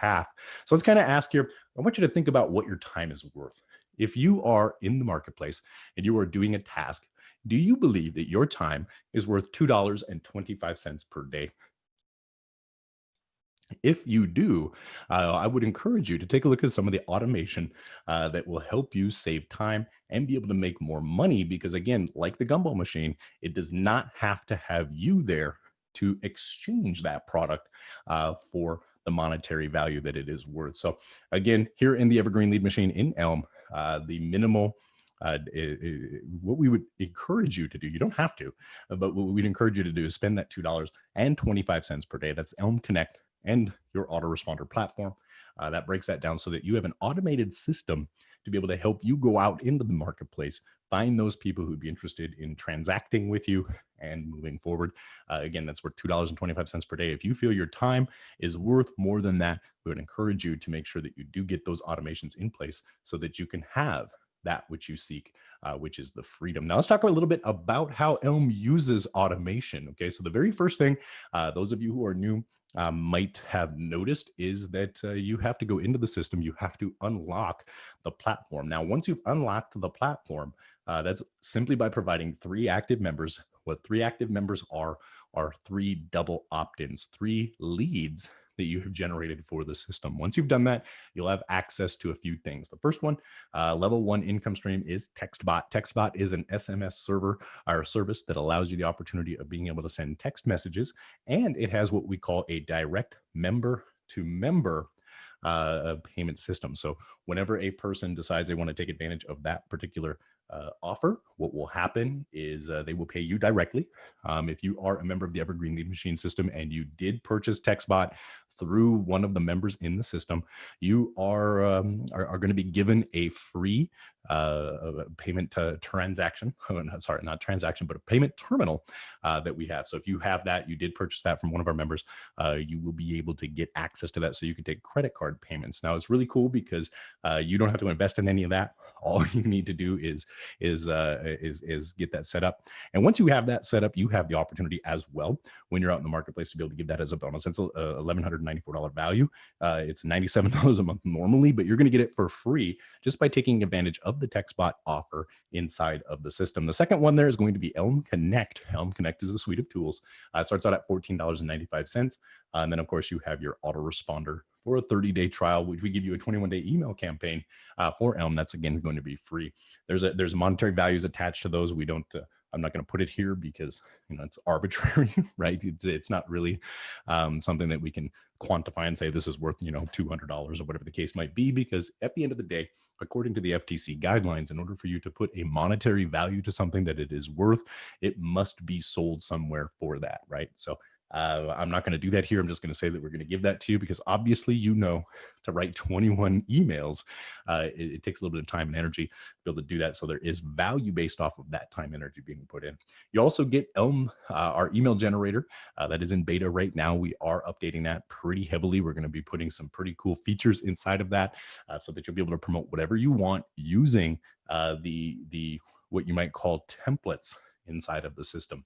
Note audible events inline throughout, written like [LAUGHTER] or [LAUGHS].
So let's kind of ask here, I want you to think about what your time is worth. If you are in the marketplace and you are doing a task, do you believe that your time is worth $2.25 per day? If you do, uh, I would encourage you to take a look at some of the automation uh, that will help you save time and be able to make more money. Because again, like the gumball machine, it does not have to have you there to exchange that product uh, for the monetary value that it is worth. So again, here in the Evergreen Lead Machine in Elm, uh, the minimal uh, it, it, what we would encourage you to do, you don't have to, uh, but what we'd encourage you to do is spend that $2.25 per day. That's Elm Connect and your autoresponder platform. Uh, that breaks that down so that you have an automated system to be able to help you go out into the marketplace, find those people who'd be interested in transacting with you and moving forward. Uh, again, that's worth $2.25 per day. If you feel your time is worth more than that, we would encourage you to make sure that you do get those automations in place so that you can have that which you seek, uh, which is the freedom. Now let's talk a little bit about how Elm uses automation. Okay, so the very first thing, uh, those of you who are new um, might have noticed is that uh, you have to go into the system, you have to unlock the platform. Now, once you've unlocked the platform, uh, that's simply by providing three active members. What three active members are, are three double opt-ins, three leads that you have generated for the system. Once you've done that, you'll have access to a few things. The first one, uh, level one income stream is TextBot. TextBot is an SMS server or service that allows you the opportunity of being able to send text messages. And it has what we call a direct member to member uh, payment system. So whenever a person decides they want to take advantage of that particular uh, offer, what will happen is uh, they will pay you directly. Um, if you are a member of the Evergreen Lead Machine system and you did purchase TextBot through one of the members in the system, you are, um, are, are going to be given a free uh, payment transaction, [LAUGHS] oh, sorry, not transaction, but a payment terminal uh, that we have. So if you have that, you did purchase that from one of our members, uh, you will be able to get access to that so you can take credit card payments. Now it's really cool because uh, you don't have to invest in any of that. [LAUGHS] All you need to do is, is, uh, is, is get that set up. And once you have that set up, you have the opportunity as well when you're out in the marketplace to be able to give that as a bonus. That's uh, eleven hundred $94 value. Uh, it's $97 a month normally, but you're going to get it for free just by taking advantage of the TextBot offer inside of the system. The second one there is going to be Elm Connect. Elm Connect is a suite of tools. Uh, it starts out at $14.95. Uh, and then, of course, you have your autoresponder for a 30 day trial, which we give you a 21 day email campaign uh, for Elm. That's again going to be free. There's a, there's monetary values attached to those. We don't uh, I'm not going to put it here because you know it's arbitrary, [LAUGHS] right? It's, it's not really um, something that we can quantify and say this is worth you know $200 or whatever the case might be. Because at the end of the day, according to the FTC guidelines, in order for you to put a monetary value to something that it is worth, it must be sold somewhere for that, right? So uh, I'm not going to do that here. I'm just going to say that we're going to give that to you because obviously you know to write 21 emails, uh, it, it, takes a little bit of time and energy to be able to do that. So there is value based off of that time energy being put in. You also get Elm, uh, our email generator uh, that is in beta right now. We are updating that pretty heavily. We're going to be putting some pretty cool features inside of that uh, so that you'll be able to promote whatever you want using uh, the, the what you might call templates inside of the system.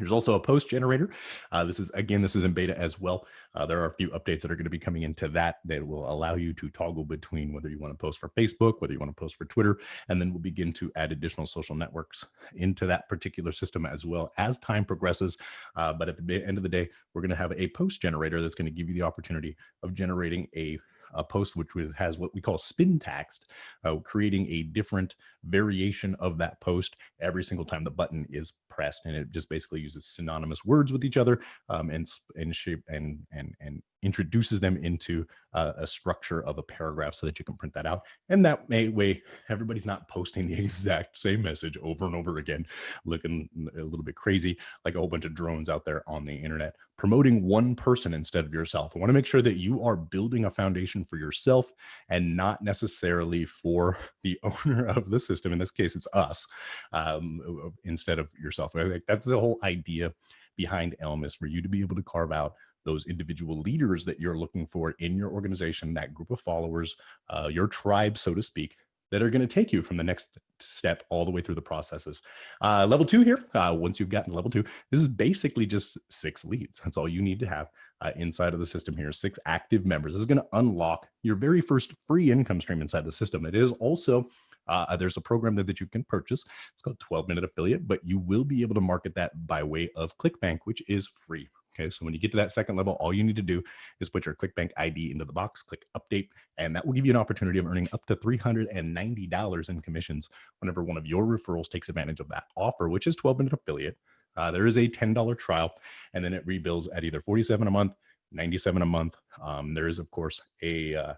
There's also a post generator. Uh, this is, again, this is in beta as well. Uh, there are a few updates that are going to be coming into that that will allow you to toggle between whether you want to post for Facebook, whether you want to post for Twitter, and then we'll begin to add additional social networks into that particular system as well as time progresses. Uh, but at the end of the day, we're going to have a post generator that's going to give you the opportunity of generating a a post which has what we call spin text, uh, creating a different variation of that post every single time the button is pressed. And it just basically uses synonymous words with each other um, and, and shape and, and, and introduces them into uh, a structure of a paragraph so that you can print that out. And that may, way everybody's not posting the [LAUGHS] exact same message over and over again, looking a little bit crazy, like a whole bunch of drones out there on the internet, promoting one person instead of yourself. I wanna make sure that you are building a foundation for yourself and not necessarily for [LAUGHS] the owner of the system. In this case, it's us um, instead of yourself. I think that's the whole idea behind Elm is for you to be able to carve out those individual leaders that you're looking for in your organization, that group of followers, uh, your tribe, so to speak, that are going to take you from the next step all the way through the processes. Uh, level two here, uh, once you've gotten level two, this is basically just six leads. That's all you need to have uh, inside of the system here, six active members. This is going to unlock your very first free income stream inside the system. It is also uh, there's a program there that you can purchase. It's called 12 Minute Affiliate, but you will be able to market that by way of ClickBank, which is free. Okay, so when you get to that second level, all you need to do is put your ClickBank ID into the box, click update, and that will give you an opportunity of earning up to $390 in commissions whenever one of your referrals takes advantage of that offer, which is 12 minute affiliate. Uh, there is a $10 trial, and then it rebills at either 47 a month, 97 a month. Um, there is, of course, a, uh,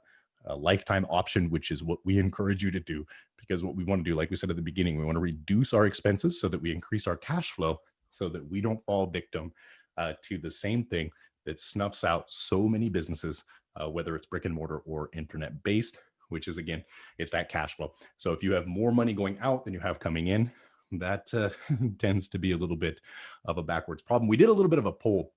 a lifetime option, which is what we [LAUGHS] encourage you to do because what we want to do, like we said at the beginning, we want to reduce our expenses so that we increase our cash flow so that we don't fall victim uh, to the same thing that snuffs out so many businesses, uh, whether it's brick and mortar or internet based, which is again, it's that cash flow. So if you have more money going out than you have coming in, that uh, [LAUGHS] tends to be a little bit of a backwards problem. We did a little bit of a poll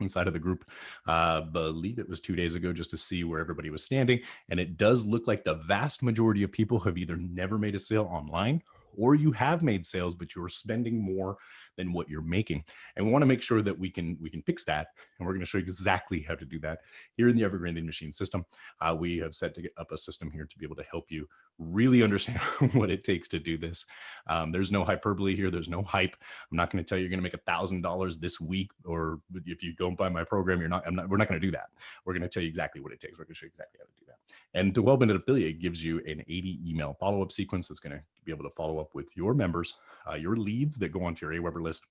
inside of the group. Uh, believe it was two days ago just to see where everybody was standing. And it does look like the vast majority of people have either never made a sale online or you have made sales, but you're spending more than what you're making. And we want to make sure that we can we can fix that. And we're going to show you exactly how to do that here in the Evergreen Machine system. Uh, we have set to get up a system here to be able to help you really understand [LAUGHS] what it takes to do this. Um, there's no hyperbole here. There's no hype. I'm not going to tell you you're going to make a thousand dollars this week, or if you don't buy my program, you're not. Not. We're not going to do that. We're going to tell you exactly what it takes. We're going to show you exactly how to do that. And the 12 minute affiliate gives you an 80 email follow up sequence that's going to be able to follow up with your members, uh, your leads that go onto your Aweber list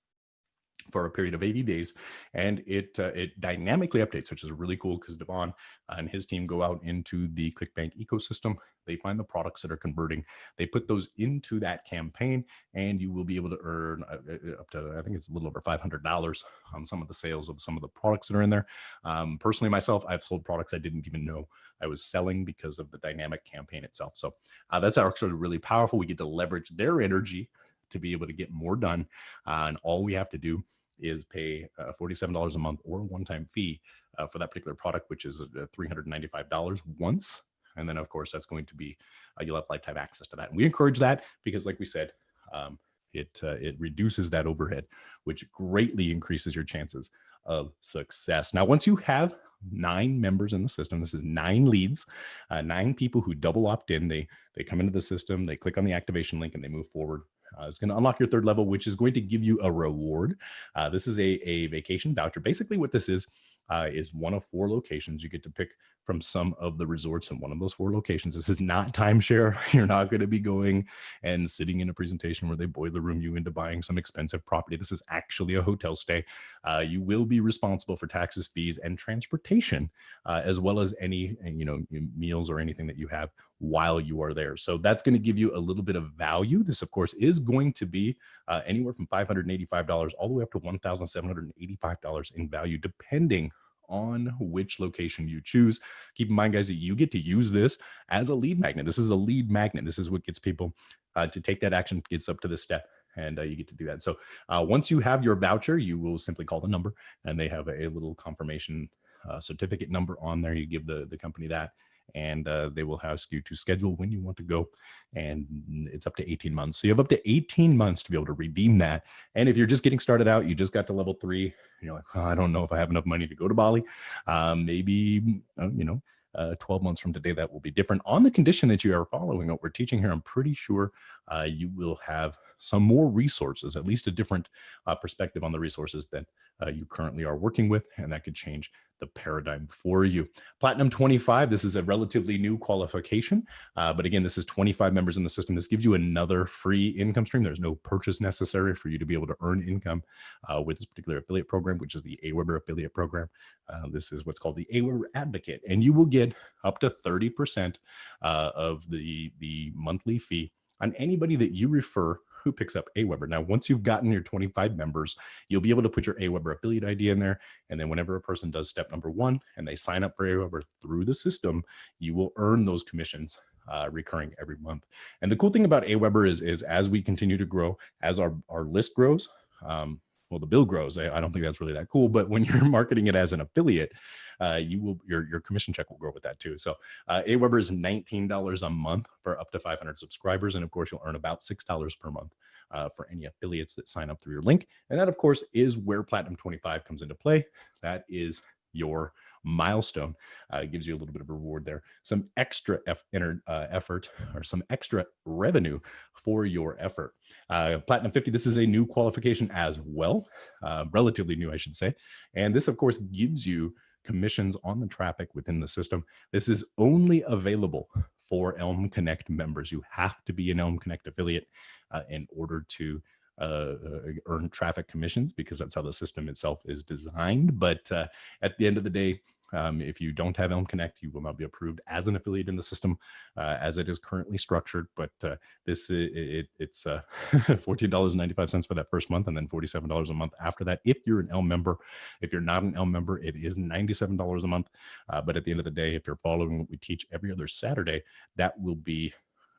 for a period of 80 days and it uh, it dynamically updates which is really cool because devon and his team go out into the clickbank ecosystem. They find the products that are converting. They put those into that campaign and you will be able to earn uh, uh, up to i think it's a little over $500 on some of the sales of some of the products that are in there. Um, personally myself i've sold products i didn't even know i was selling because of the dynamic campaign itself. So uh, that's actually really powerful. We get to leverage their energy to be able to get more done. Uh, and all we have to do is pay uh, $47 a month or a one-time fee uh, for that particular product, which is uh, $395 once. And then of course, that's going to be, uh, you'll have lifetime access to that. And we encourage that because like we said, um, it, uh, it reduces that overhead, which greatly increases your chances of success. Now, once you have nine members in the system. This is nine leads, uh, nine people who double opt in. They they come into the system, they click on the activation link, and they move forward uh, it's going to unlock your third level, which is going to give you a reward. Uh, this is a, a vacation voucher. Basically what this is, uh, is one of four locations. You get to pick from some of the resorts in one of those four locations. This is not timeshare. [LAUGHS] You're not going to be going and sitting in a presentation where they boiler room you into buying some expensive property. This is actually a hotel stay. Uh, you will be responsible for taxes, fees, and transportation, uh, as well as any you know meals or anything that you have while you are there. So that's going to give you a little bit of value. This, of course, is going to be uh, anywhere from $585 all the way up to $1,785 in value, depending on which location you choose. Keep in mind, guys, that you get to use this as a lead magnet. This is the lead magnet. This is what gets people uh, to take that action, gets up to this step and uh, you get to do that. So uh, once you have your voucher, you will simply call the number and they have a, a little confirmation uh, certificate number on there. You give the, the company that and uh, they will ask you to schedule when you want to go and it's up to 18 months. So you have up to 18 months to be able to redeem that and if you're just getting started out you just got to level three you're like oh, i don't know if i have enough money to go to bali um, maybe uh, you know uh, 12 months from today that will be different. On the condition that you are following what we're teaching here i'm pretty sure uh, you will have some more resources at least a different uh, perspective on the resources that uh, you currently are working with and that could change the paradigm for you. Platinum 25, this is a relatively new qualification, uh, but again, this is 25 members in the system. This gives you another free income stream. There's no purchase necessary for you to be able to earn income uh, with this particular affiliate program, which is the Aweber affiliate program. Uh, this is what's called the Aweber Advocate, and you will get up to 30% uh, of the, the monthly fee on anybody that you refer who picks up Aweber. Now, once you've gotten your 25 members, you'll be able to put your Aweber affiliate ID in there. And then whenever a person does step number one and they sign up for Aweber through the system, you will earn those commissions uh, recurring every month. And the cool thing about Aweber is, is as we continue to grow, as our, our list grows, um, well, the bill grows. I, I don't think that's really that cool. But when [LAUGHS] you're marketing it as an affiliate, uh, you will your your commission check will grow with that too. So uh, Aweber is $19 a month for up to 500 subscribers, and of course you'll earn about six dollars per month uh, for any affiliates that sign up through your link. And that, of course, is where Platinum 25 comes into play. That is your milestone. Uh, gives you a little bit of reward there, some extra uh, effort [LAUGHS] or some extra revenue for your effort. Uh, Platinum 50, this is a new qualification as well, uh, relatively new, I should say. And this, of course, gives you commissions on the traffic within the system. This is only available for Elm Connect members. You have to be an Elm Connect affiliate uh, in order to uh, uh, earn traffic commissions because that's how the system itself is designed. But uh, at the end of the day, um, if you don't have Elm Connect, you will not be approved as an affiliate in the system uh, as it is currently structured. But uh, this it, it, it's uh, [LAUGHS] $14.95 for that first month and then $47 a month after that. If you're an Elm member, if you're not an Elm member, it is $97 a month. Uh, but at the end of the day, if you're following what we teach every other Saturday, that will be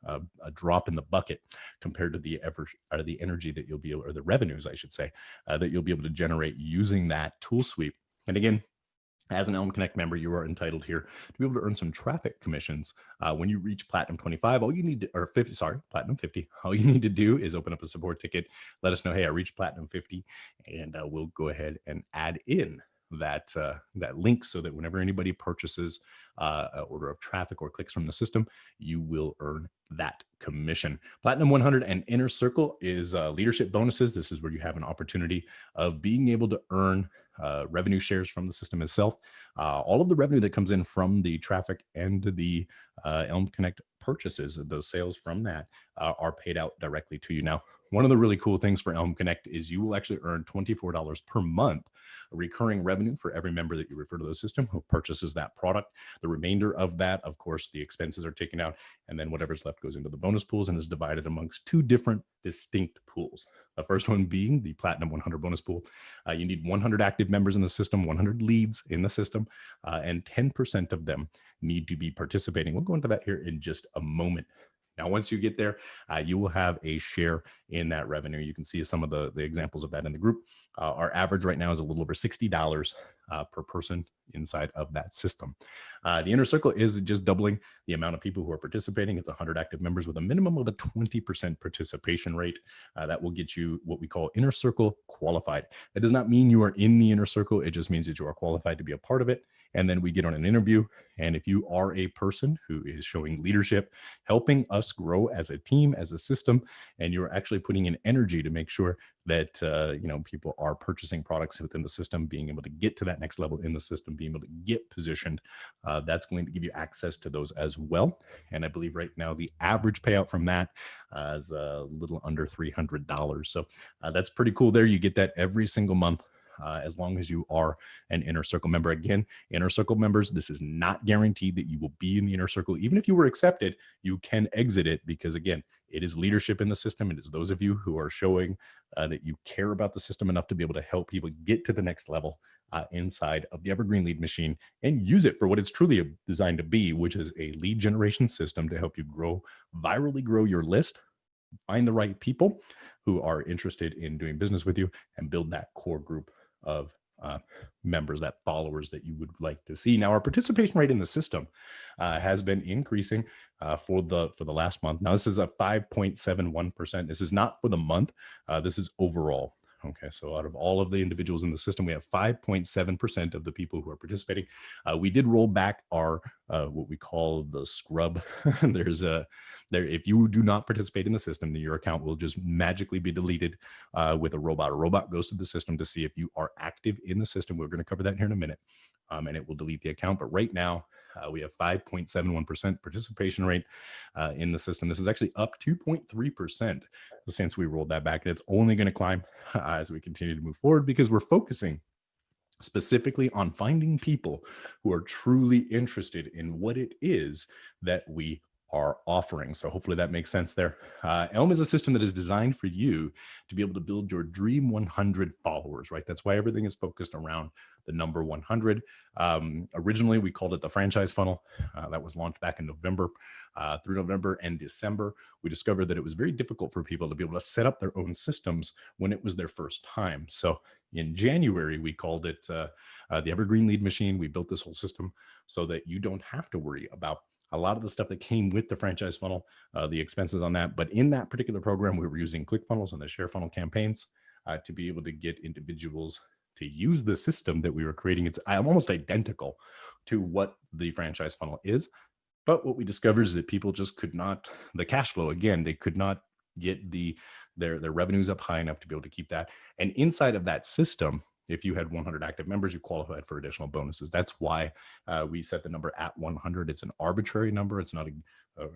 a, a, drop in the bucket compared to the ever or the energy that you'll be able, or the revenues, I should say, uh, that you'll be able to generate using that tool suite. And again, as an Elm Connect member, you are entitled here to be able to earn some traffic commissions. Uh, when you reach Platinum 25, all you need to, or 50, sorry, Platinum 50, [LAUGHS] all you need to do is open up a support ticket, let us know, hey, I reached Platinum 50, and uh, we'll go ahead and add in that uh, that link so that whenever anybody purchases uh, an order of traffic or clicks from the system, you will earn that commission. Platinum 100 and Inner Circle is uh, leadership bonuses. This is where you have an opportunity of being able to earn uh, revenue shares from the system itself. Uh, all of the revenue that comes in from the traffic and the uh, Elm Connect purchases, those sales from that uh, are paid out directly to you. Now, one of the really cool things for Elm Connect is you will actually earn $24 per month recurring revenue for every member that you refer to the system who purchases that product. The remainder of that, of course, the expenses are taken out, and then whatever's left goes into the bonus pools and is divided amongst two different distinct pools. The first one being the Platinum 100 bonus pool. Uh, you need 100 active members in the system, 100 leads in the system, uh, and 10% of them need to be participating. We'll go into that here in just a moment. Now, once you get there, uh, you will have a share in that revenue. You can see some of the, the examples of that in the group. Uh, our average right now is a little over $60 uh, per person inside of that system. Uh, the inner circle is just doubling the amount of people who are participating. It's 100 active members with a minimum of a 20% participation rate. Uh, that will get you what we call inner circle qualified. That does not mean you are in the inner circle. It just means that you are qualified to be a part of it and then we get on an interview. And if you are a person who is showing leadership, helping us grow as a team, as a system, and you're actually putting in energy to make sure that uh, you know people are purchasing products within the system, being able to get to that next level in the system, being able to get positioned, uh, that's going to give you access to those as well. And I believe right now the average payout from that uh, is a little under $300. So uh, that's pretty cool there. You get that every single month uh, as long as you are an inner circle member. Again, inner circle members, this is not guaranteed that you will be in the inner circle. Even if you were accepted, you can exit it because again, it is leadership in the system. It is those of you who are showing uh, that you care about the system enough to be able to help people get to the next level uh, inside of the Evergreen Lead Machine and use it for what it's truly designed to be, which is a lead generation system to help you grow, virally grow your list, find the right people who are interested in doing business with you and build that core group of uh, members, that followers that you would like to see. Now, our participation rate in the system uh, has been increasing uh, for the for the last month. Now, this is a 5.71%. This is not for the month. Uh, this is overall. Okay, so out of all of the individuals in the system, we have 5.7% of the people who are participating. Uh, we did roll back our uh, what we call the scrub. [LAUGHS] There's a there if you do not participate in the system, then your account will just magically be deleted uh, with a robot. A robot goes to the system to see if you are active in the system. We're going to cover that here in a minute, um, and it will delete the account. But right now, uh, we have 5.71% participation rate uh, in the system. This is actually up 2.3% since we rolled that back. It's only going to climb uh, as we continue to move forward because we're focusing specifically on finding people who are truly interested in what it is that we are offering. So hopefully that makes sense there. Uh, Elm is a system that is designed for you to be able to build your dream 100 followers, right? That's why everything is focused around the number 100. Um, originally, we called it the franchise funnel. Uh, that was launched back in November. Uh, through November and December, we discovered that it was very difficult for people to be able to set up their own systems when it was their first time. So in January, we called it uh, uh, the Evergreen Lead Machine. We built this whole system so that you don't have to worry about a lot of the stuff that came with the franchise funnel, uh, the expenses on that. But in that particular program, we were using ClickFunnels and the Share Funnel campaigns uh, to be able to get individuals to use the system that we were creating. It's almost identical to what the franchise funnel is. But what we discovered is that people just could not, the cash flow, again, they could not get the their their revenues up high enough to be able to keep that. And inside of that system, if you had 100 active members, you qualified for additional bonuses. That's why uh, we set the number at 100. It's an arbitrary number. It's not a, uh,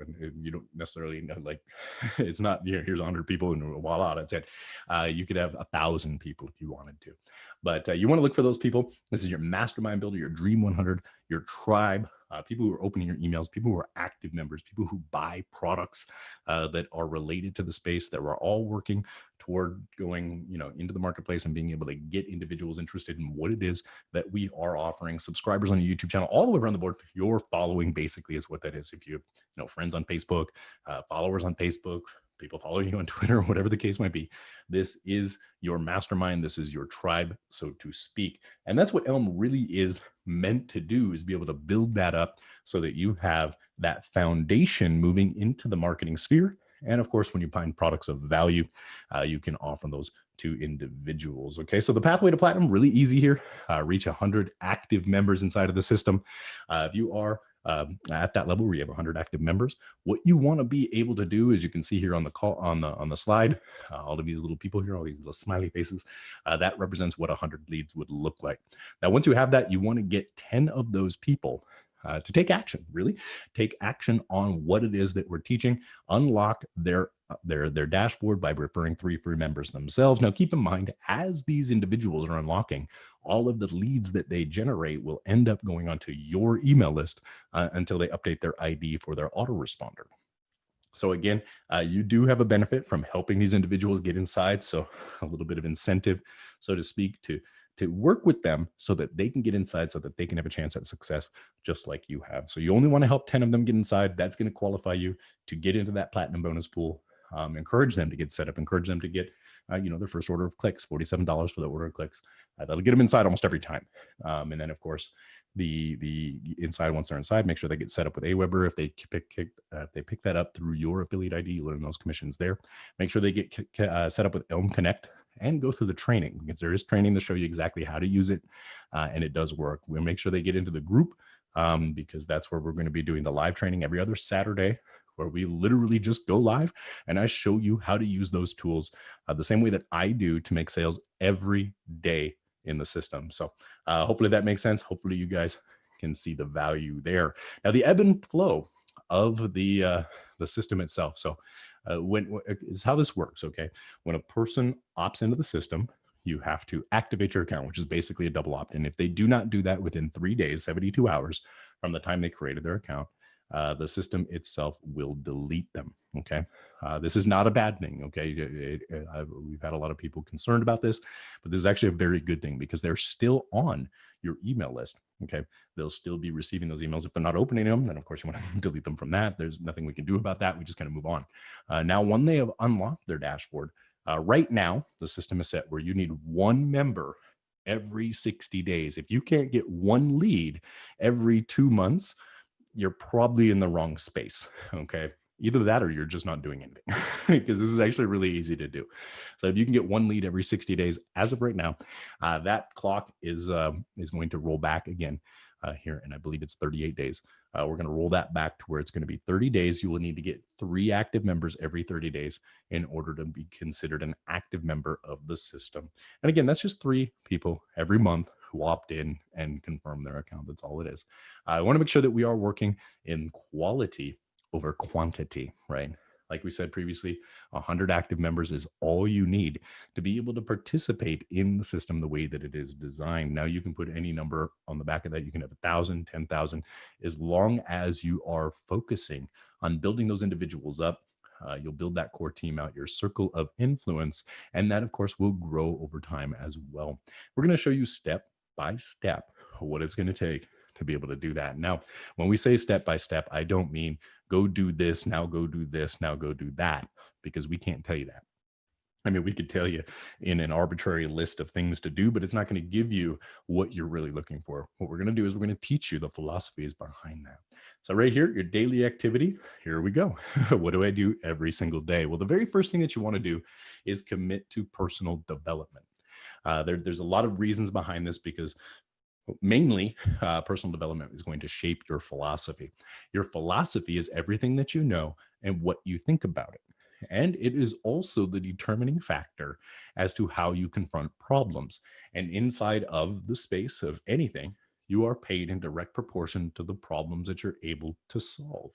you don't necessarily know, like, [LAUGHS] it's not, you know, here's 100 people and voila, that's it. Uh, you could have a thousand people if you wanted to. But uh, you want to look for those people. This is your mastermind builder, your dream 100, your tribe, uh, people who are opening your emails, people who are active members, people who buy products uh, that are related to the space that we're all working toward going, you know, into the marketplace and being able to get individuals interested in what it is that we are offering. Subscribers on your YouTube channel, all the way around the board. Your following basically is what that is. If you, have you know, friends on Facebook, uh, followers on Facebook, people following you on [LAUGHS] Twitter, or whatever the case might be. This is your mastermind. This is your tribe, so to speak. And that's what Elm really is meant to do is be able to build that up so that you have that foundation moving into the marketing sphere. And of course, when you find products of value, uh, you can offer those to individuals. Okay, so the pathway to platinum, really easy here. Uh, reach 100 active members inside of the system. Uh, if you are um, at that level where you have 100 active members. What you want to be able to do, as you can see here on the call on the on the slide, uh, all of these little people here, all these little smiley faces, uh, that represents what 100 leads would look like. Now, once you have that, you want to get 10 of those people uh, to take action, really take action on what it is that we're teaching, unlock their uh, their their dashboard by referring three free members themselves. Now, keep in mind, as these individuals are unlocking, all of the leads that they generate will end up going onto your email list uh, until they update their ID for their autoresponder. So again, uh, you do have a benefit from helping these individuals get inside. So a little bit of incentive, so to speak, to to work with them so that they can get inside so that they can have a chance at success just like you have. So you only want to help 10 of them get inside. That's going to qualify you to get into that platinum bonus pool. Um, encourage them to get set up, encourage them to get, uh, you know, their first order of clicks, $47 for the order of clicks. Uh, that'll get them inside almost every time. Um, and then of course, the the inside once they're inside make sure they get set up with aweber if they pick, pick uh, if they pick that up through your affiliate id you learn those commissions there make sure they get uh, set up with elm connect and go through the training because there is training to show you exactly how to use it uh, and it does work we'll make sure they get into the group um, because that's where we're going to be doing the live training every other saturday where we literally just go live and i show you how to use those tools uh, the same way that i do to make sales every day in the system. So uh, hopefully that makes sense. Hopefully you guys can see the value there. Now the ebb and flow of the uh, the system itself. So uh, when is how this works. Okay, when a person opts into the system, you have to activate your account, which is basically a double opt-in. If they do not do that within three days, 72 hours from the time they created their account, uh, the system itself will delete them. Okay. Uh, this is not a bad thing. Okay. It, it, we've had a lot of people concerned about this, but this is actually a very good thing because they're still on your email list. Okay. They'll still be receiving those emails. If they're not opening them, then of course you want to [LAUGHS] delete them from that. There's nothing we can do about that. We just kind of move on. Uh, now, when they have unlocked their dashboard, uh, right now, the system is set where you need one member every 60 days. If you can't get one lead every two months, you're probably in the wrong space. [LAUGHS] Okay. Either that or you're just not doing anything [LAUGHS] because this is actually really easy to do. So if you can get one lead every 60 days, as of right now, uh, that clock is uh, is going to roll back again uh, here, and I believe it's 38 days. Uh, we're going to roll that back to where it's going to be 30 days. You will need to get three active members every 30 days in order to be considered an active member of the system. And again, that's just three people every month who opt in and confirm their account. That's all it is. I want to make sure that we are working in quality over quantity, right? like we said previously, 100 active members is all you need to be able to participate in the system the way that it is designed. Now you can put any number on the back of that. You can have 1,000, 10,000, as long as you are focusing on building those individuals up. Uh, you'll build that core team out, your circle of influence, and that, of course, will grow over time as well. We're going to show you step by step what it's going to take to be able to do that. Now, when we say step by step, I don't mean go do this, now go do this, now go do that, because we can't tell you that. I mean, we could tell you in an arbitrary list of things to do, but it's not going to give you what you're really looking for. What we're going to do is we're going to teach you the philosophies behind that. So right here, your daily activity, here we go. [LAUGHS] what do I do every single day? Well, the very first thing that you want to do is commit to personal development. Uh, there, there's a lot of reasons behind this because mainly uh, personal development is going to shape your philosophy. Your philosophy is everything that you know and what you think about it. And it is also the determining factor as to how you confront problems. And inside of the space of anything, you are paid in direct proportion to the problems that you're able to solve.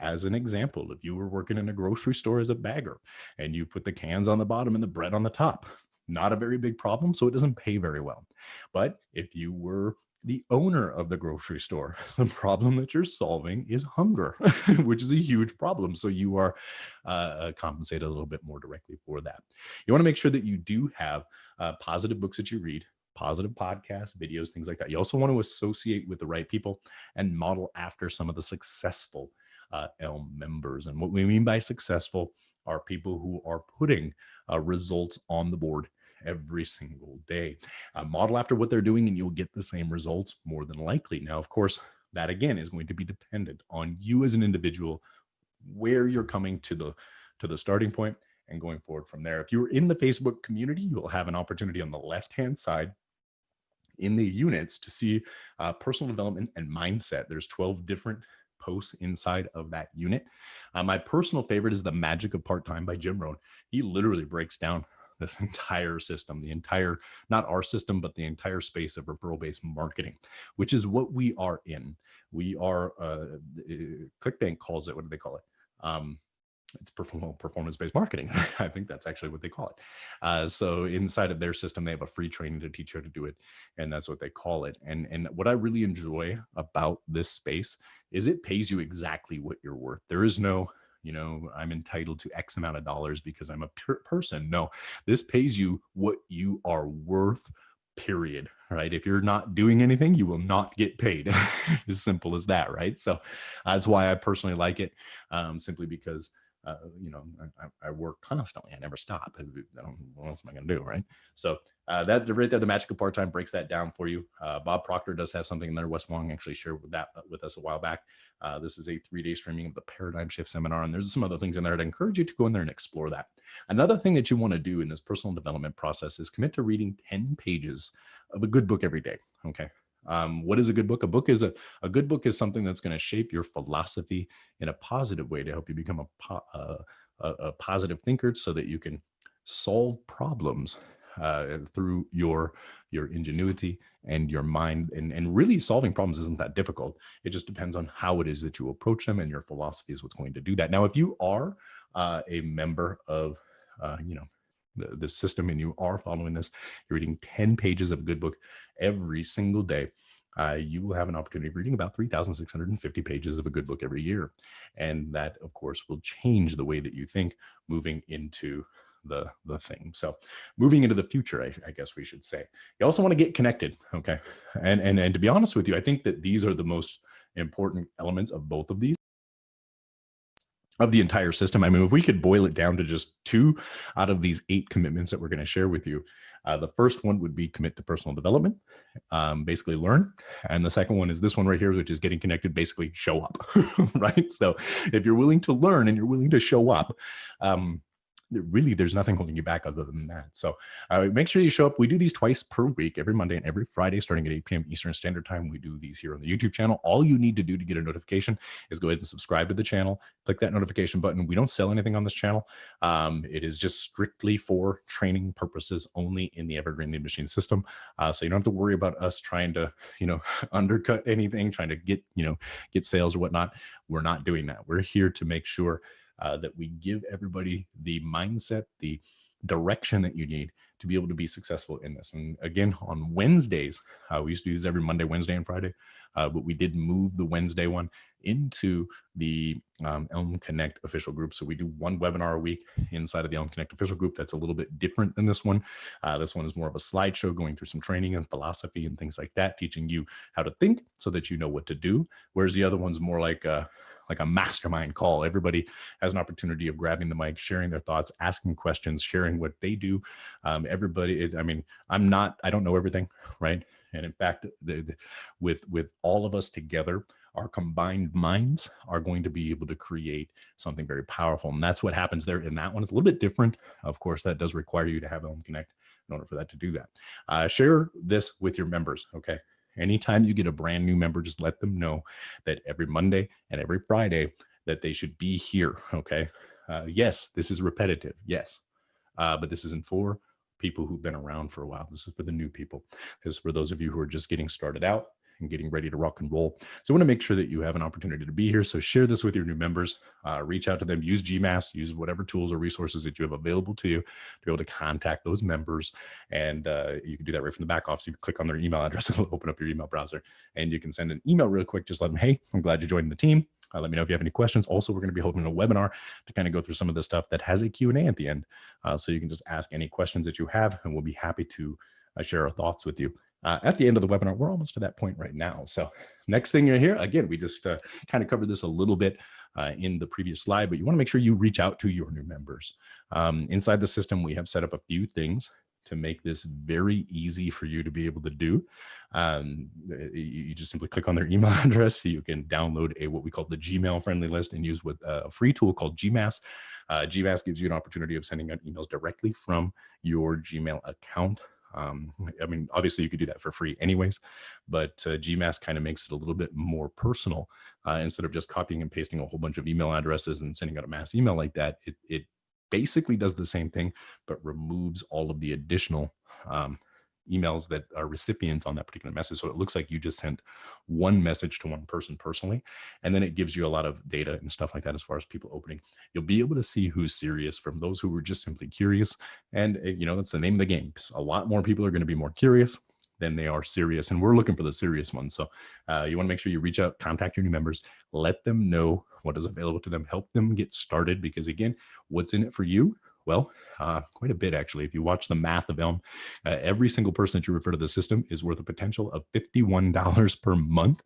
As an example, if you were working in a grocery store as a bagger and you put the cans on the bottom and the bread on the top, not a very big problem, so it doesn't pay very well. But if you were the owner of the grocery store, [LAUGHS] the problem that you're solving is hunger, [LAUGHS] which is a huge problem. So you are uh, uh, compensated a little bit more directly for that. You want to make sure that you do have uh, positive books that you read, positive podcasts, videos, things like that. You also want to associate with the right people and model after some of the successful uh, Elm members. And what we mean by successful are people who are putting uh, results on the board every single day. Uh, model after what they're doing and you'll get the same results more than likely. Now, of course, that again is going to be dependent on you as an individual, where you're coming to the to the starting point and going forward from there. If you're in the Facebook community, you will have an opportunity on the left-hand side in the units to see uh, personal development and mindset. There's 12 different posts inside of that unit. Uh, my personal favorite is The Magic of Part-Time by Jim Rohn. He literally breaks down this [LAUGHS] entire system, the entire, not our system, but the entire space of referral-based marketing, which is what we are in. We are, uh, ClickBank calls it, what do they call it? Um, it's performance-based marketing. [LAUGHS] I think that's actually what they call it. Uh, so inside of their system, they have a free training to teach you how to do it, and that's what they call it. And and what I really enjoy about this space is it pays you exactly what you're worth. There is no you know, I'm entitled to X amount of dollars because I'm a per person. No, this pays you what you are worth period right? If you're not doing anything you will not get paid. [LAUGHS] As simple as that right? So that's why i personally like it um, simply because uh, you know, I, I, work constantly. I never stop. what else am I going to do, right? So uh, that right there, the magic of part-time breaks that down for you. Uh, Bob Proctor does have something in there. Wes Wong actually shared with that uh, with us a while back. Uh, this is a three-day streaming of the Paradigm Shift Seminar, and there's some other things in there. I'd encourage you to go in there and explore that. Another thing that you want to do in this personal development process is commit to reading 10 pages of a good book every day. Okay. Um, what is a good book? A book is a, a good book is something that's going to shape your philosophy in a positive way to help you become a, po a, a positive thinker so that you can solve problems uh, through your your ingenuity and your mind and, and really solving problems isn't that difficult. It just depends on how it is that you approach them and your philosophy is what's going to do that. Now, if you are uh, a member of, uh, you know, the, the system and you are following this, you're reading 10 pages of a good book every single day, uh, you will have an opportunity of reading about 3,650 pages of a good book every year. And that, of course, will change the way that you think moving into the, the thing. So moving into the future, I, I guess we should say. You also want to get connected, okay? And, and, and to be honest with you, I think that these are the most important elements of both of these of the entire system. I mean, if we could boil it down to just two out of these eight commitments that we're going to share with you, uh, the first one would be commit to personal development, um, basically learn. And the second one is this one right here, which is getting connected, basically show up, [LAUGHS] right? So if you're willing to learn and you're willing to show up, um, really there's nothing holding you back other than that. So uh, make sure you show up. We do these twice per week, every Monday and every Friday, starting at 8 p.m. Eastern Standard Time. We do these here on the YouTube channel. All you need to do to get a notification is go ahead and subscribe to the channel, click that notification button. We don't sell anything on this channel. Um, it is just strictly for training purposes only in the Evergreen Lead Machine system. Uh, so you don't have to worry about us trying to, you know, [LAUGHS] undercut anything, trying to get, you know, get sales or whatnot. We're not doing that. We're here to make sure uh, that we give everybody the mindset, the direction that you need to be able to be successful in this. And again, on Wednesdays, uh, we used to do this every Monday, Wednesday, and Friday, uh, but we did move the Wednesday one into the um, Elm Connect official group. So we do one webinar a week inside of the Elm Connect official group. That's a little bit different than this one. Uh, this one is more of a slideshow going through some training and philosophy and things like that, teaching you how to think so that you know what to do. Whereas the other one's more like, like a mastermind call. Everybody has an opportunity of grabbing the mic, sharing their thoughts, asking questions, sharing what they do. Um, everybody, is, I mean, I'm not, I don't know everything, right? And in fact, the, the, with with all of us together, our combined minds are going to be able to create something very powerful. And that's what happens there in that one. It's a little bit different. Of course, that does require you to have Elm Connect in order for that to do that. Uh, share this with your members, okay? Anytime you get a brand new member, just let them know that every Monday and every Friday that they should be here. [LAUGHS] Okay. Uh, yes, this is repetitive. Yes. Uh, but this isn't for people who've been around for a while. This is for the new people. This is for those of you who are just getting started out and getting ready to rock and roll. So I want to make sure that you have an opportunity to be here. So share this with your new members, uh, reach out to them, use GMass, use whatever tools or resources that you have available to you to be able to contact those members. And uh, you can do that right from the back office. You click on their email [LAUGHS] address, it'll open up your email browser and you can send an email real quick. Just let them, hey, I'm glad you joined the team. Uh, let me know if you have any questions. Also, we're going to be holding a webinar to kind of go through some of the stuff that has a Q&A at the end. Uh, so you can just ask any questions that you have and we'll be happy to uh, share our thoughts with you uh, at the end of the webinar. We're almost to that point right now. So next thing you're here, again, we just uh, kind of covered this a little bit uh, in the previous slide, but you want to make sure you reach out to your new members. Um, inside the system, we have set up a few things to make this very easy for you to be able to do. Um, you, just simply click on their email [LAUGHS] address. So you can download a what we call the Gmail friendly list and use with uh, a free tool called GMass. Uh, GMass gives you an opportunity of sending out emails directly from your Gmail account. Um, I mean, obviously you could do that for free anyways, but uh, GMass kind of makes it a little bit more personal. Uh, instead of just copying and pasting a whole bunch of email addresses and sending out a mass email like that, it, it basically does the same thing, but removes all of the additional um, emails that are recipients on that particular message. So it looks like you just sent one message to one person personally, and then it gives you a lot of data and stuff like that as far as people opening. You'll be able to see who's serious from those who were just simply curious. And, eh, you know, that's the name of the game. A lot more people are going to be more curious than they are serious. And we're looking for the serious ones. So uh, you want to make sure you reach out, contact your new members, let them know what is available to them, help them get started. Because again, what's in it for you well, uh, quite a bit actually. If you watch the math of Elm, uh, every single person that you refer to the system is worth a potential of $51 per month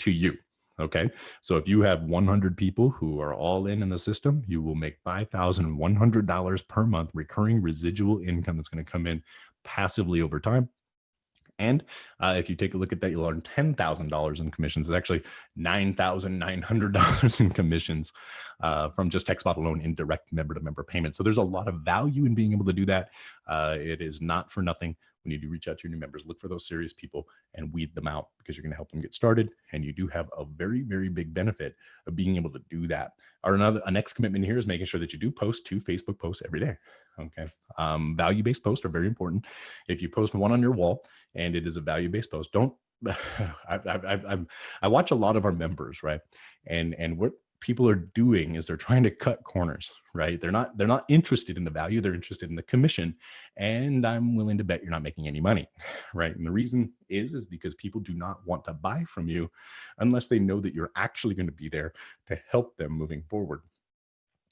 to you. Okay. So if you have 100 people who are all in in the system, you will make $5,100 per month recurring residual income that's going to come in passively over time. And uh, if you take a look at that, you'll earn $10,000 in commissions. It's actually $9,900 in commissions uh, from just TextBot alone in direct member to member payments. So there's a lot of value in being able to do that. Uh, it is not for nothing. When you do reach out to your new members, look for those serious people and weed them out because you're going to help them get started. And you do have a very, very big benefit of being able to do that. Our another, a next commitment here is making sure that you do post two Facebook posts every day. Okay. Um, value-based posts are very important. If you post one on your wall and it is a value-based post, don't [LAUGHS] I, I, I, watch a lot of our members, right? And and what people are doing is they're trying to cut corners, right? They're not they're not interested in the value, they're interested in the commission. And I'm willing to bet you're not making any money, [LAUGHS] right? And the reason is is because people do not want to buy from you unless they know that you're actually going to be there to help them moving forward.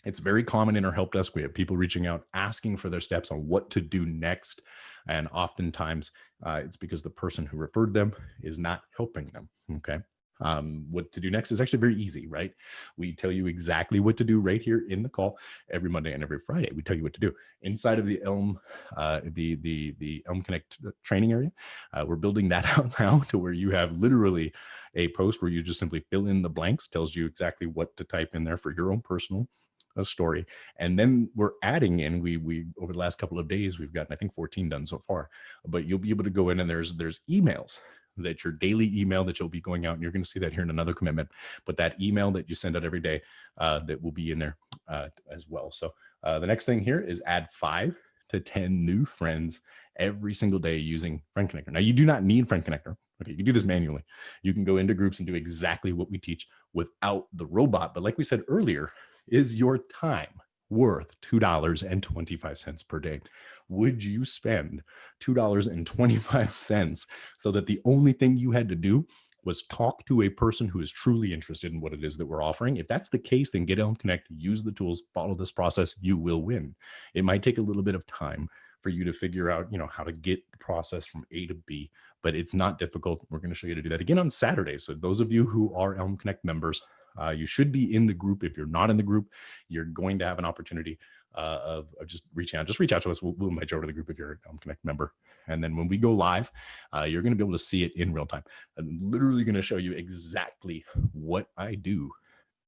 It's very common in our help desk. We have people reaching out asking for their steps on what to do next. And oftentimes uh, it's because the person who referred them is not helping them. Okay. Um, what to do next is actually very easy, right? We tell you exactly what to do right here in the call every Monday and every Friday. We tell you what to do inside of the Elm, uh, the the the Elm Connect uh, training area. Uh, we're building that [LAUGHS] out now to where you have literally a post where you just simply fill in the blanks, tells you exactly what to type in there for your own personal a story and then we're adding in we we over the last couple of days we've gotten i think 14 done so far but you'll be able to go in and there's there's emails that your daily email that you'll be going out and you're going to see that here in another commitment but that email that you send out every day uh, that will be in there uh, as well. So uh, the next thing here is add five to 10 new friends every single day using friend connector. Now you do not need friend connector. Okay you can do this manually. You can go into groups and do exactly what we teach without the robot but like we said earlier is your time worth $2.25 per day? Would you spend $2.25 so that the only thing you had to do was talk to a person who is truly interested in what it is that we're offering. If that's the case, then get Elm Connect, use the tools, follow this process, you will win. It might take a little bit of time for you to figure out, you know, how to get the process from A to B, but it's not difficult. We're going to show you how to do that again on Saturday. So those of you who are Elm Connect members, uh, you should be in the group. If you're not in the group, you're going to have an opportunity uh, of, of, just reaching out. Just reach out to us. We'll, we'll invite you over to the group if you're Elm Connect member. And then when we go live, uh, you're going to be able to see it in real time. I'm literally going to show you exactly what I do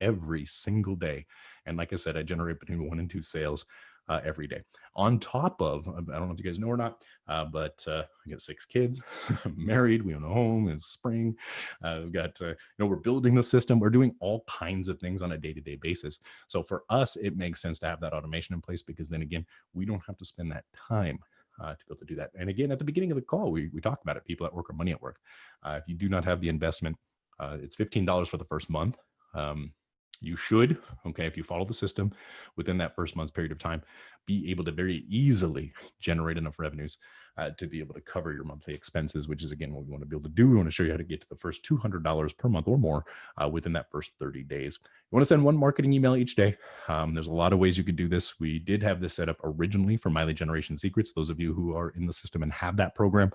every single day. And like I said, I generate between one and two sales uh, every day. On top of, I don't know if you guys know or not, uh, but uh, I got six kids, [LAUGHS] married, we own a home, it's spring. Uh, we've got, uh, you know, we're building the system. We're doing all kinds of things on a day-to-day -day basis. So for us, it makes sense to have that automation in place because then again, we don't have to spend that time uh, to be able to do that. And again, at the beginning of the call, we, we talked about it, people at work or money at work. Uh, if you do not have the investment, uh, it's $15 for the first month. Um, you should, okay, if you follow the system within that first month's period of time, be able to very easily generate enough revenues uh, to be able to cover your monthly expenses, which is again what we want to be able to do. We want to show you how to get to the first $200 per month or more uh, within that first 30 days. You want to send one marketing email each day. Um, there's a lot of ways you could do this. We did have this set up originally for My Lead Generation Secrets. Those of you who are in the system and have that program,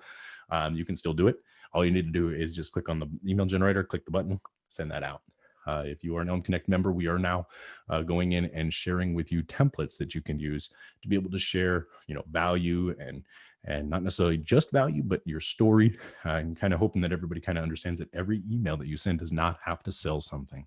um, you can still do it. All you need to do is just click on the email generator, click the button, send that out. Uh, if you are an Elm Connect member, we are now uh, going in and sharing with you templates that you can use to be able to share, you know, value and and not necessarily just value, but your story. I'm kind of hoping that everybody kind of understands that every email that you send does not have to sell something.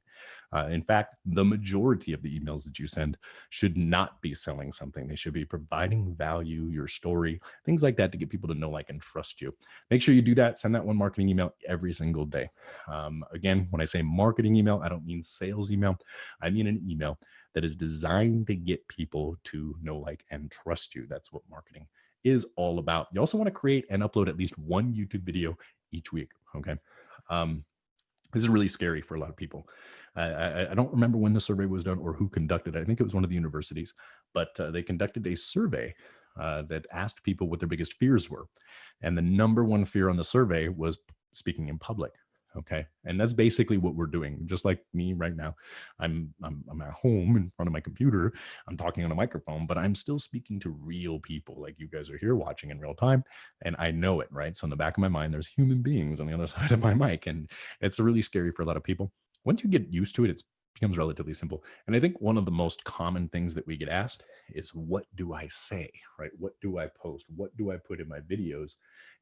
Uh, in fact, the majority of the emails that you send should not be selling something. They should be providing value, your story, things like that to get people to know, like, and trust you. Make sure you do that. Send that one marketing email every single day. Um, again, when I say marketing email, I don't mean sales email. I mean an email that is designed to get people to know, like, and trust you. That's what marketing is all about. You also want to create and upload at least one YouTube video each week. Okay. Um, this is really scary for a lot of people. I, I, don't remember when the survey was done or who conducted it. I think it was one of the universities, but uh, they conducted a survey uh, that asked people what their biggest fears were. And the number one fear on the survey was speaking in public. Okay. And that's basically what we're doing. Just like me right now, I'm, I'm, I'm at home in front of my computer. I'm talking on a microphone, but I'm still speaking to real people like you guys are here watching in real time. And I know it, right? So in the back of my mind, there's human beings on the other [LAUGHS] side of my mic. And it's really scary for a lot of people. Once you get used to it, it becomes relatively simple. And I think one of the most common things that we get asked is what do I say, right? What do I post? What do I put in my videos?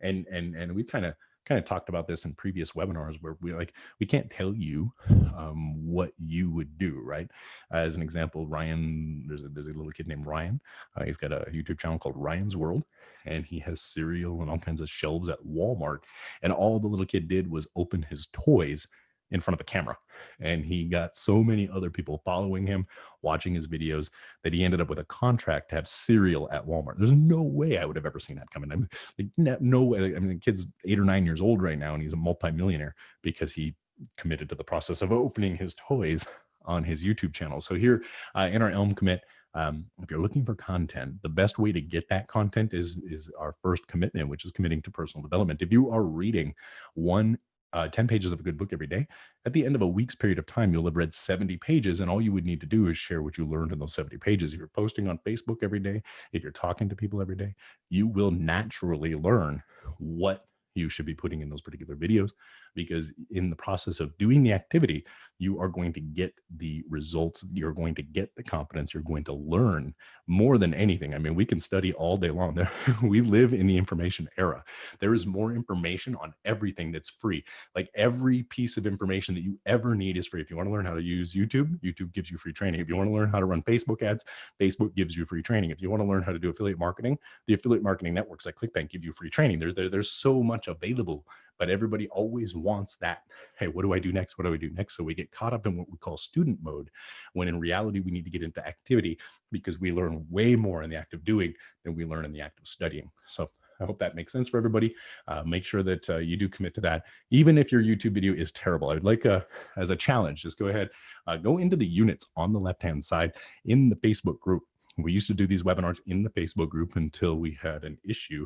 And, and, and we kind of, kind of talked about this in previous webinars where we like we can't tell you um, what you would do right? As an example ryan there's a, there's a little kid named ryan uh, he's got a youtube channel called ryan's world and he has cereal and all kinds of shelves at walmart and all the little kid did was open his toys in front of a camera. And he got so many other people following him, watching his videos, that he ended up with a contract to have cereal at Walmart. There's no way I would have ever seen that coming. I mean, like, no way. I mean, the kid's eight or nine years old right now, and he's a multimillionaire because he committed to the process of opening his toys on his YouTube channel. So here uh, in our Elm commit, um, if you're looking for content, the best way to get that content is is our first commitment, which is committing to personal development. If you are reading one uh, 10 pages of a good book every day, at the end of a week's period of time, you'll have read 70 pages. And all you would need to do is share what you learned in those 70 pages. If you're posting on Facebook every day, if you're talking to people every day, you will naturally learn what you should be putting in those particular videos because in the process of doing the activity, you are going to get the results. You're going to get the confidence. You're going to learn more than anything. I mean, we can study all day long. [LAUGHS] we live in the information era. There is more information on everything that's free. Like every piece of information that you ever need is free. If you want to learn how to use YouTube, YouTube gives you free training. If you want to learn how to run Facebook ads, Facebook gives you free training. If you want to learn how to do affiliate marketing, the affiliate marketing networks like ClickBank give you free training. There, there, there's so much available but everybody always wants that. Hey, what do I do next? What do I do next? So we get caught up in what we call student mode, when in reality, we need to get into activity because we learn way more in the act of doing than we learn in the act of studying. So I hope that makes sense for everybody. Uh, make sure that uh, you do commit to that, even if your YouTube video is terrible. I would like a, as a challenge, just go ahead, uh, go into the units on the left-hand side in the Facebook group. We used to do these webinars in the Facebook group until we had an issue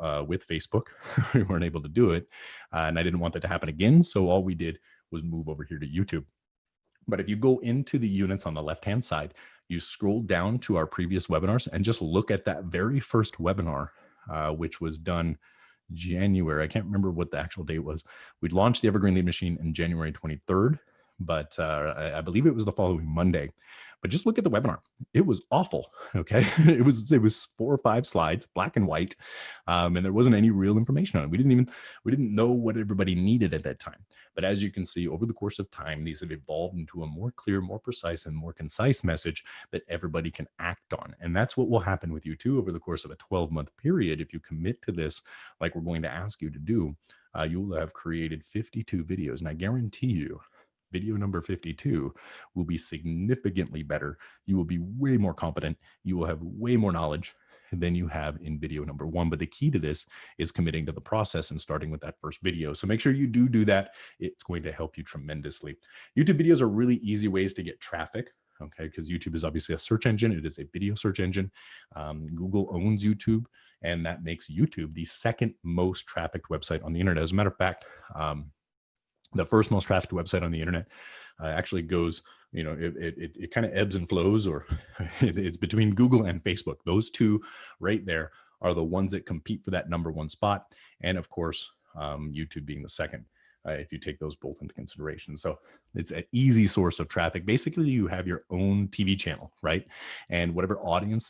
uh, with Facebook. [LAUGHS] we weren't able to do it. Uh, and I didn't want that to happen again. So all we did was move over here to YouTube. But if you go into the units on the left-hand side, you scroll down to our previous webinars and just look at that very first webinar, uh, which was done January. I can't remember what the actual date was. We launched the Evergreen Lead Machine in January 23rd, but uh, I, I believe it was the following Monday. But just look at the webinar. It was awful. [LAUGHS] Okay, it was it was four or five slides, black and white, um, and there wasn't any real information on it. We didn't even we didn't know what everybody needed at that time. But as you can see, over the course of time, these have evolved into a more clear, more precise, and more concise message that everybody can act on. And that's what will happen with you too over the course of a 12 month period. If you commit to this, like we're going to ask you to do, uh, you will have created 52 videos. And I guarantee you video number 52 will be significantly better. You will be way more competent. You will have way more knowledge than you have in video number one. But the key to this is committing to the process and starting with that first video. So make sure you do do that. It's going to help you tremendously. YouTube videos are really easy ways to get traffic okay because youtube is obviously a search engine it is a video search engine um, google owns youtube and that makes youtube the second most trafficked website on the internet as a matter of fact um, the first most trafficked website on the internet uh, actually goes, you know, it, it, it kind of ebbs and flows or [LAUGHS] it's between Google and Facebook. Those two right there are the ones that compete for that number one spot. And of course, um, YouTube being the second. Uh, if you take those both into consideration. So it's an easy source of traffic. Basically, you have your own TV channel, right? And whatever audience